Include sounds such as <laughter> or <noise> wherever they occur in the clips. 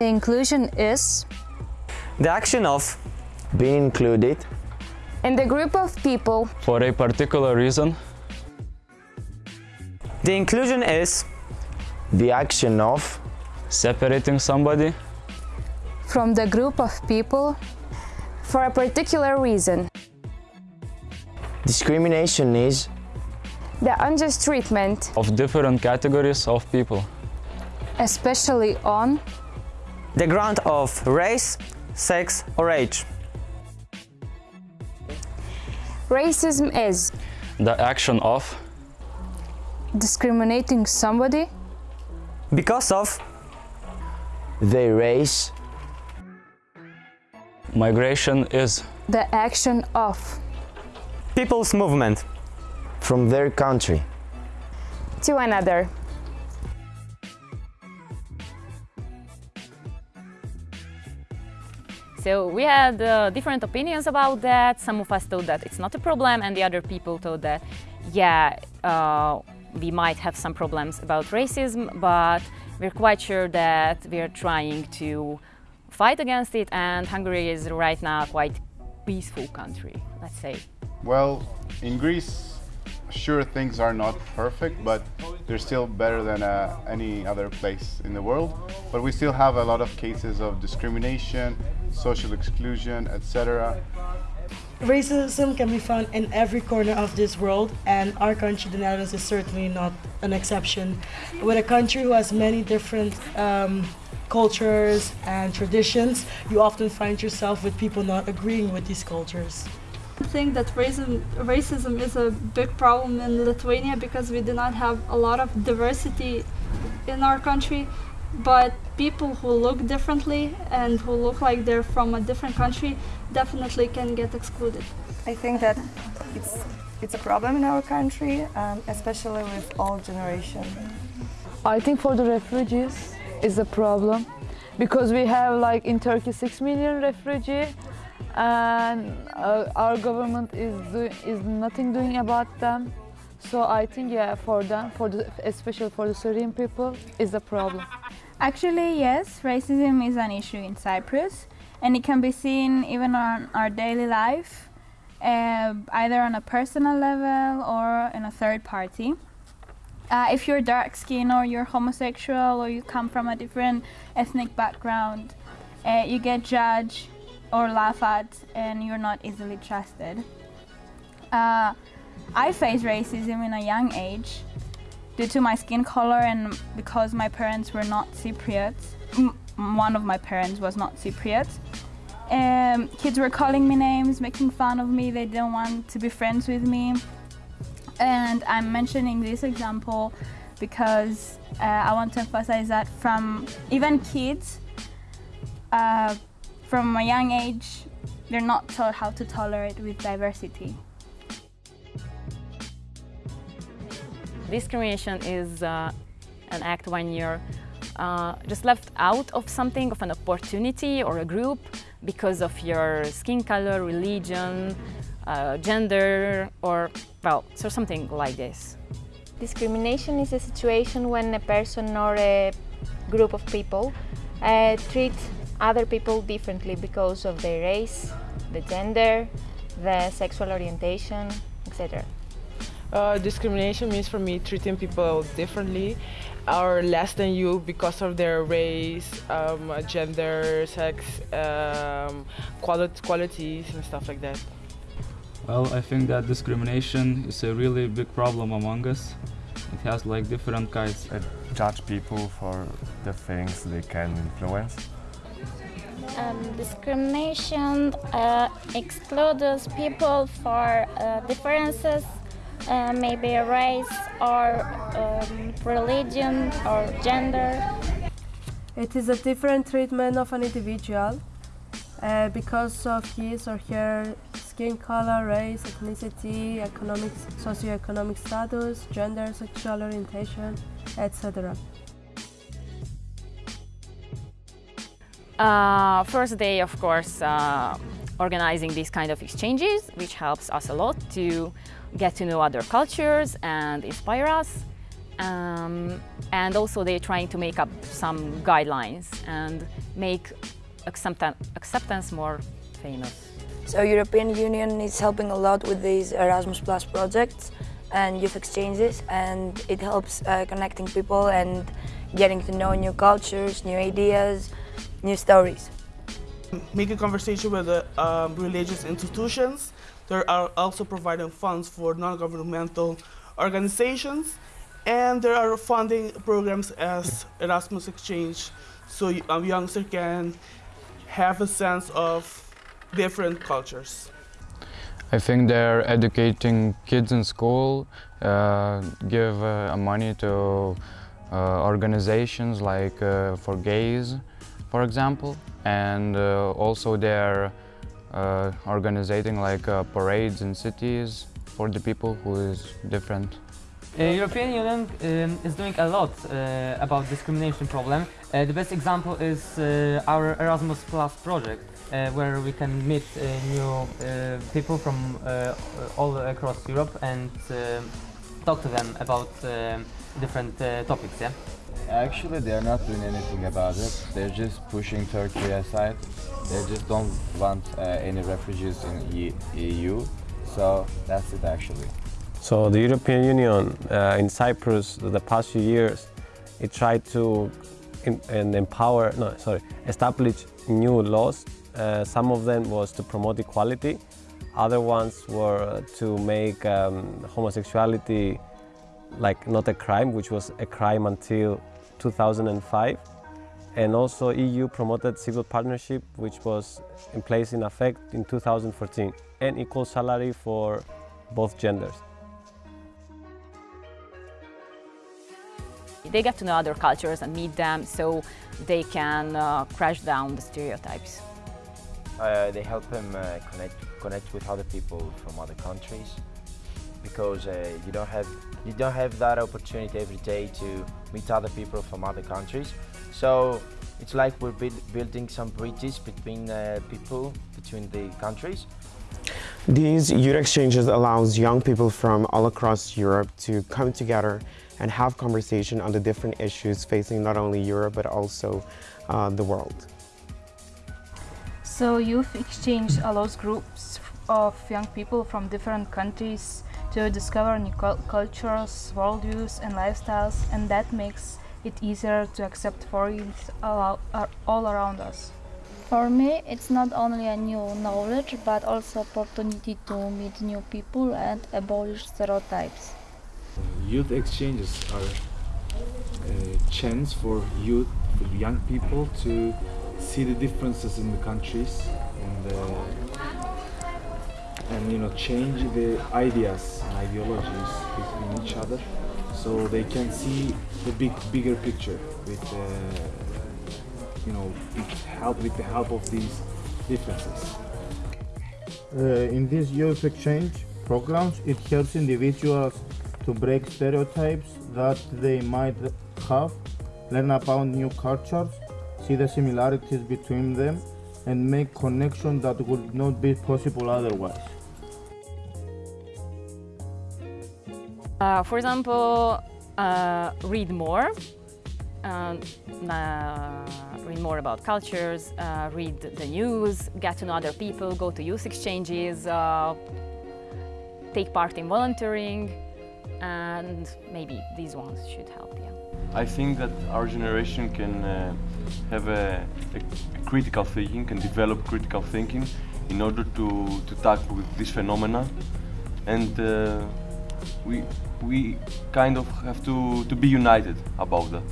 The inclusion is The action of being included. in the group of people For a particular reason, The inclusion is The action of separating somebody, from the group of people for a particular reason. Discrimination is The unjust treatment, of different categories of people. especially on the ground of race, sex or age. racism is The action of discriminating somebody Because of their race, migration is the action of people's movement. from their country. to another. So we had uh, different opinions about that. Some of us thought that it's not a problem, and the other people thought that, yeah, uh, we might have some problems about racism, but we're quite sure that we're trying to fight against it, and Hungary is right now quite peaceful country, let's say. Well, in Greece, sure things are not perfect, but they're still better than uh, any other place in the world. But we still have a lot of cases of discrimination, social exclusion, etc. Racism can be found in every corner of this world, and our country, the Netherlands, is certainly not an exception. With a country who has many different um, cultures and traditions, you often find yourself with people not agreeing with these cultures. I think that racism, racism is a big problem in Lithuania because we do not have a lot of diversity in our country. But people who look differently and who look like they're from a different country definitely can get excluded. I think that it's it's a problem in our country, um, especially with old generation. I think for the refugees is a problem because we have like in Turkey six million refugee and uh, our government is do, is nothing doing about them. So I think yeah for them for the especially for the Syrian people is a problem. Actually, yes, racism is an issue in Cyprus, and it can be seen even on our daily life, uh, either on a personal level or in a third party. Uh, if you're dark skinned or you're homosexual or you come from a different ethnic background, uh, you get judged or laughed at, and you're not easily trusted. Uh, I faced racism in a young age due to my skin color and because my parents were not Cypriot. M- one of my parents was not Cypriot. Um, kids were calling me names, making fun of me. They didn't want to be friends with me. And I'm mentioning this example because uh, I want to emphasize that from even kids, uh, from a young age, they're not taught how to tolerate with diversity. Discrimination is uh, an act when you're uh, just left out of something, of an opportunity or a group because of your skin color, religion, uh, gender, or, well, so something like this. Discrimination is a situation when a person or a group of people uh, treat other people differently because of their race, the gender, the sexual orientation, etc. Uh, discrimination means for me treating people differently or less than you because of their race, um, gender, sex, um, quali qualities and stuff like that. Well, I think that discrimination is a really big problem among us. It has like different kinds. I judge people for the things they can influence. Um, discrimination uh, excludes people for uh, differences, uh, maybe race or um, religion or gender. It is a different treatment of an individual uh, because of his or her skin color, race, ethnicity, economic, socioeconomic status, gender, sexual orientation, etc. Uh, first day, of course, uh, organizing these kind of exchanges, which helps us a lot to get to know other cultures and inspire us. Um, and also they're trying to make up some guidelines and make acceptance, acceptance more famous. So European Union is helping a lot with these Erasmus Plus projects and youth exchanges and it helps uh, connecting people and getting to know new cultures, new ideas, new stories. Make a conversation with the um, religious institutions. They are also providing funds for non-governmental organizations and there are funding programs as Erasmus Exchange so um, youngster can have a sense of different cultures. I think they're educating kids in school, uh, give uh, money to uh, organizations like uh, for gays, for example, and uh, also they're uh, organizing like parades in cities for the people who is different. Uh, European Union um, is doing a lot uh, about discrimination problem. Uh, the best example is uh, our Erasmus Plus project, uh, where we can meet uh, new people from all across Europe and talk to them about different topics. Yeah. Actually, they're not doing anything about it. They're just pushing Turkey aside. They just don't want any refugees in EU. So that's it actually. So the European Union uh, in Cyprus, the past few years, it tried to and empower, no, sorry, establish new laws. Uh, some of them was to promote equality. Other ones were to make um, homosexuality like not a crime, which was a crime until 2005. And also EU promoted civil partnership, which was in place in effect in 2014, and equal salary for both genders. They get to know other cultures and meet them so they can uh, crash down the stereotypes. Uh, they help them uh, connect, connect with other people from other countries because uh, you, don't have, you don't have that opportunity every day to meet other people from other countries. So it's like we're building some bridges between uh, people, between the countries. These youth exchanges allows young people from all across Europe to come together and have conversation on the different issues facing not only Europe but also uh, the world. So youth exchange allows groups of young people from different countries to discover new cultures, worldviews and lifestyles and that makes it easier to accept foreigners all, all around us. For me, it's not only a new knowledge, but also opportunity to meet new people and abolish stereotypes. Youth exchanges are a chance for youth, for young people to see the differences in the countries and uh, and you know change the ideas and ideologies between each other so they can see the big bigger picture with uh, you know help with the help of these differences uh, in these youth exchange programs it helps individuals to break stereotypes that they might have, learn about new cultures, see the similarities between them, and make connections that would not be possible otherwise. Uh, for example, uh, read more, uh, read more about cultures, uh, read the news, get to know other people, go to youth exchanges, uh, take part in volunteering, and maybe these ones should help you. I think that our generation can uh, have a, a, critical thinking, can develop critical thinking in order to, to tackle with this phenomena and we, we kind of have to, to be united about that.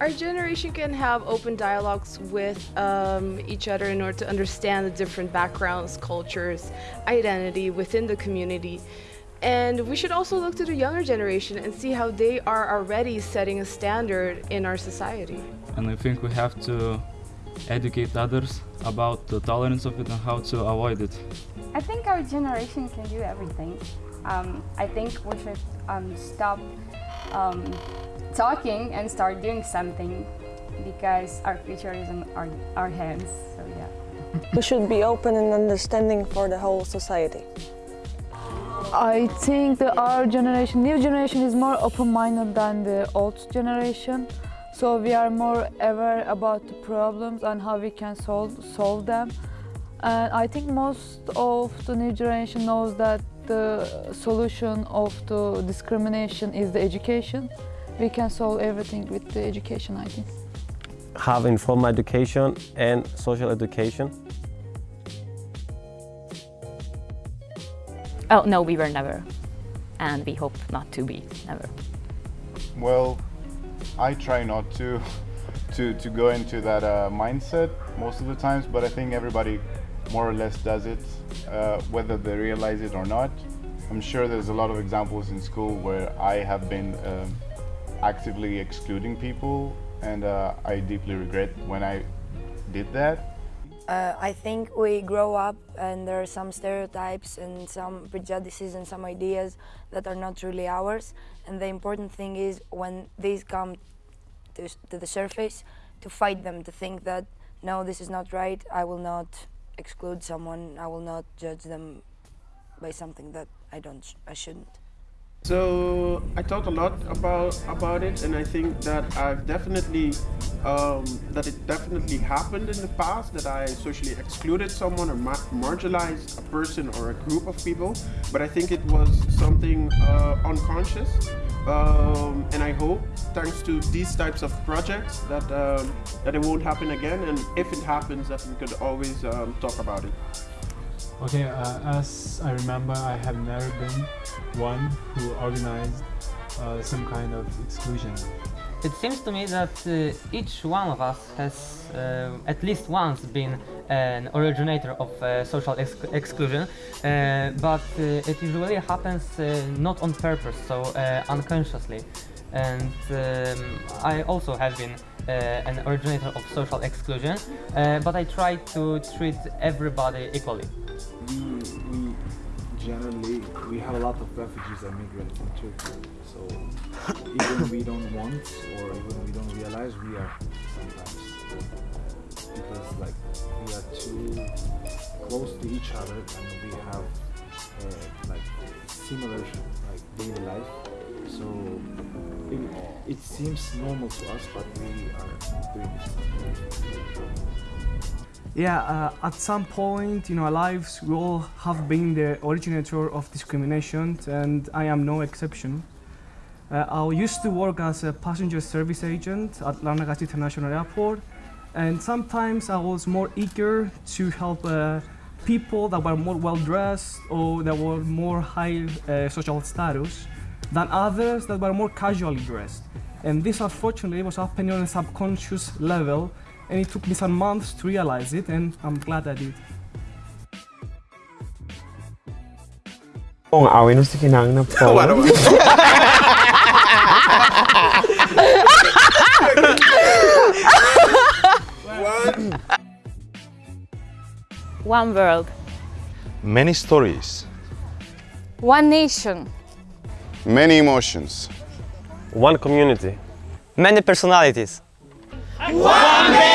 Our generation can have open dialogues with um, each other in order to understand the different backgrounds, cultures, identity within the community. And we should also look to the younger generation and see how they are already setting a standard in our society. And I think we have to educate others about the tolerance of it and how to avoid it. I think our generation can do everything. Um, I think we should um, stop um, talking and start doing something because our future is in our, our hands, so yeah. we should be open and understanding for the whole society. I think that our generation, new generation is more open-minded than the old generation. So we are more aware about the problems and how we can solve, solve them. And I think most of the new generation knows that the solution of the discrimination is the education. We can solve everything with the education, I think. Have informal education and social education. Oh, no, we were never. And we hope not to be, never. Well, I try not to, to, to go into that uh, mindset most of the times, but I think everybody more or less does it, uh, whether they realize it or not. I'm sure there's a lot of examples in school where I have been um, actively excluding people and uh, I deeply regret when I did that. Uh, I think we grow up and there are some stereotypes and some prejudices and some ideas that are not truly ours. And the important thing is when these come to, to the surface, to fight them, to think that, no, this is not right, I will not exclude someone, I will not judge them by something that I don't, I shouldn't. So I thought a lot about about it, and I think that I've definitely um, that it definitely happened in the past that I socially excluded someone or ma marginalized a person or a group of people. But I think it was something uh, unconscious, um, and I hope, thanks to these types of projects, that um, that it won't happen again. And if it happens, that we could always um, talk about it. Okay, uh, as I remember, I have never been one who organized uh, some kind of exclusion. It seems to me that uh, each one of us has uh, at least once been an originator of uh, social ex exclusion, uh, but it usually happens not on purpose, so unconsciously. And um, I also have been uh, an originator of social exclusion, uh, but I try to treat everybody equally. Generally we have a lot of refugees and migrants in Turkey, so <laughs> even we don't want or even we don't realize we are sometimes because like we are too close to each other and we have uh, like similar like daily life, so it, it seems normal to us, but we are doing it. Yeah, uh, at some point in our lives, we all have been the originator of discrimination, and I am no exception. Uh, I used to work as a passenger service agent at Larnaca International Airport, and sometimes I was more eager to help uh, people that were more well dressed or that were more high uh, social status than others that were more casually dressed. And this unfortunately was happening on a subconscious level and it took me some months to realize it and I'm glad I did. Kung awin mo si kinang na po. One world. Many stories. One nation. Many emotions. One community. Many personalities. One